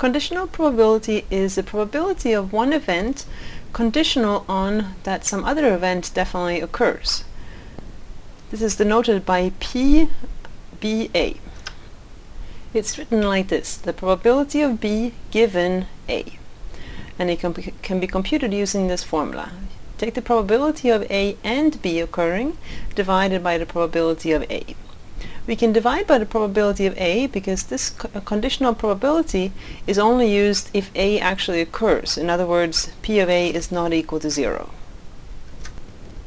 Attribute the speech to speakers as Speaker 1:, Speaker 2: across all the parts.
Speaker 1: Conditional probability is the probability of one event conditional on that some other event definitely occurs. This is denoted by PBA. It's written like this, the probability of B given A. And it can be, can be computed using this formula. Take the probability of A and B occurring divided by the probability of A. We can divide by the probability of A because this uh, conditional probability is only used if A actually occurs. In other words, P of A is not equal to zero.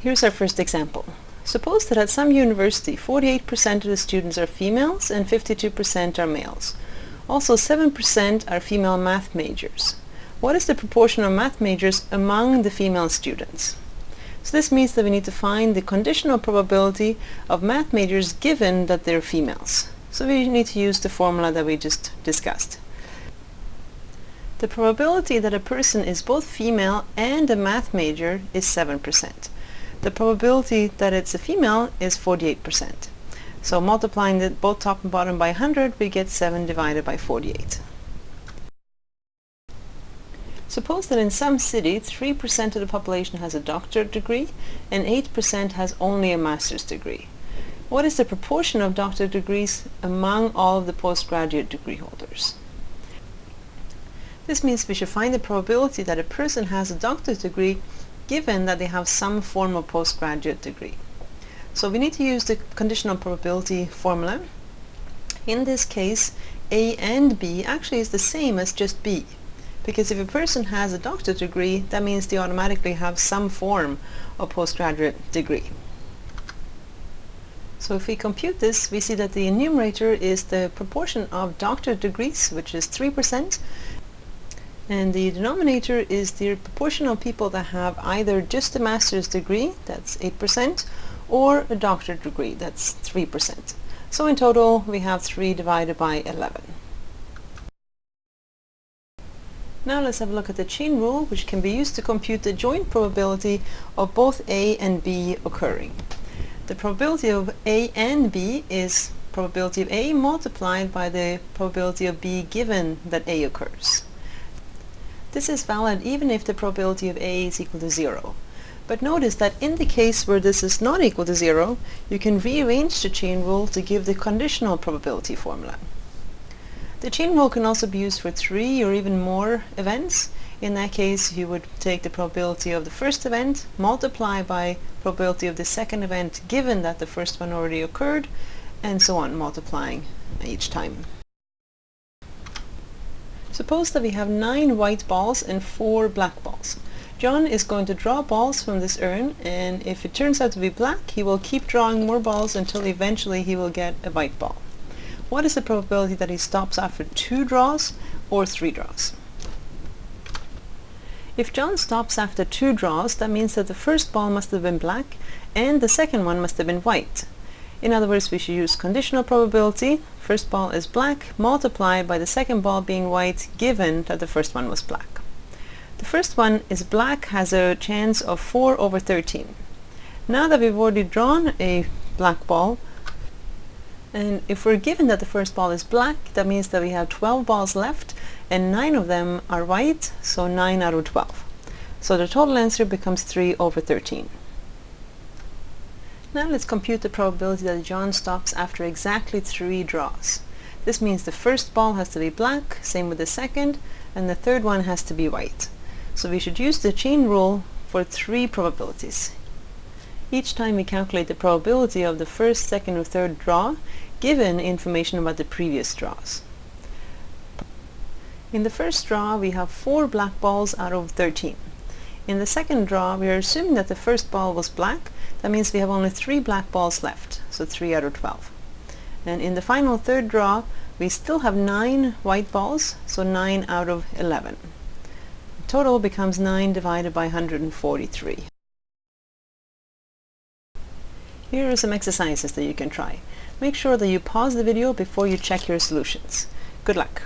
Speaker 1: Here's our first example. Suppose that at some university 48% of the students are females and 52% are males. Also 7% are female math majors. What is the proportion of math majors among the female students? So this means that we need to find the conditional probability of math majors given that they're females. So we need to use the formula that we just discussed. The probability that a person is both female and a math major is 7% the probability that it's a female is 48%. So multiplying the, both top and bottom by 100, we get 7 divided by 48. Suppose that in some city, 3% of the population has a doctorate degree and 8% has only a master's degree. What is the proportion of doctorate degrees among all of the postgraduate degree holders? This means we should find the probability that a person has a doctorate degree given that they have some form of postgraduate degree. So we need to use the conditional probability formula. In this case, A and B actually is the same as just B. Because if a person has a doctorate degree, that means they automatically have some form of postgraduate degree. So if we compute this, we see that the numerator is the proportion of doctorate degrees, which is 3%, and the denominator is the proportion of people that have either just a master's degree, that's 8%, or a doctorate degree, that's 3%. So in total, we have 3 divided by 11. Now let's have a look at the chain rule, which can be used to compute the joint probability of both A and B occurring. The probability of A and B is probability of A multiplied by the probability of B given that A occurs. This is valid even if the probability of A is equal to 0. But notice that in the case where this is not equal to 0, you can rearrange the chain rule to give the conditional probability formula. The chain rule can also be used for three or even more events. In that case, you would take the probability of the first event, multiply by probability of the second event given that the first one already occurred, and so on, multiplying each time. Suppose that we have nine white balls and four black balls. John is going to draw balls from this urn and if it turns out to be black he will keep drawing more balls until eventually he will get a white ball. What is the probability that he stops after two draws or three draws? If John stops after two draws that means that the first ball must have been black and the second one must have been white. In other words, we should use conditional probability. First ball is black multiplied by the second ball being white given that the first one was black. The first one is black has a chance of 4 over 13. Now that we've already drawn a black ball, and if we're given that the first ball is black, that means that we have 12 balls left and 9 of them are white, so 9 out of 12. So the total answer becomes 3 over 13. Now let's compute the probability that John stops after exactly three draws. This means the first ball has to be black, same with the second, and the third one has to be white. So we should use the chain rule for three probabilities. Each time we calculate the probability of the first, second, or third draw, given information about the previous draws. In the first draw, we have four black balls out of 13. In the second draw, we are assuming that the first ball was black. That means we have only three black balls left, so 3 out of 12. And in the final third draw, we still have 9 white balls, so 9 out of 11. The total becomes 9 divided by 143. Here are some exercises that you can try. Make sure that you pause the video before you check your solutions. Good luck!